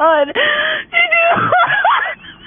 on